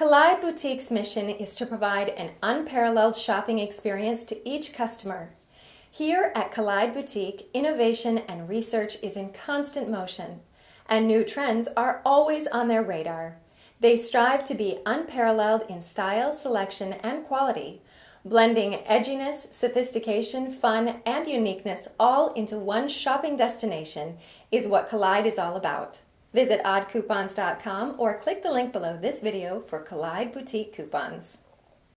Collide Boutique's mission is to provide an unparalleled shopping experience to each customer. Here at Collide Boutique, innovation and research is in constant motion, and new trends are always on their radar. They strive to be unparalleled in style, selection, and quality, blending edginess, sophistication, fun, and uniqueness all into one shopping destination is what Collide is all about. Visit oddcoupons.com or click the link below this video for Collide Boutique coupons.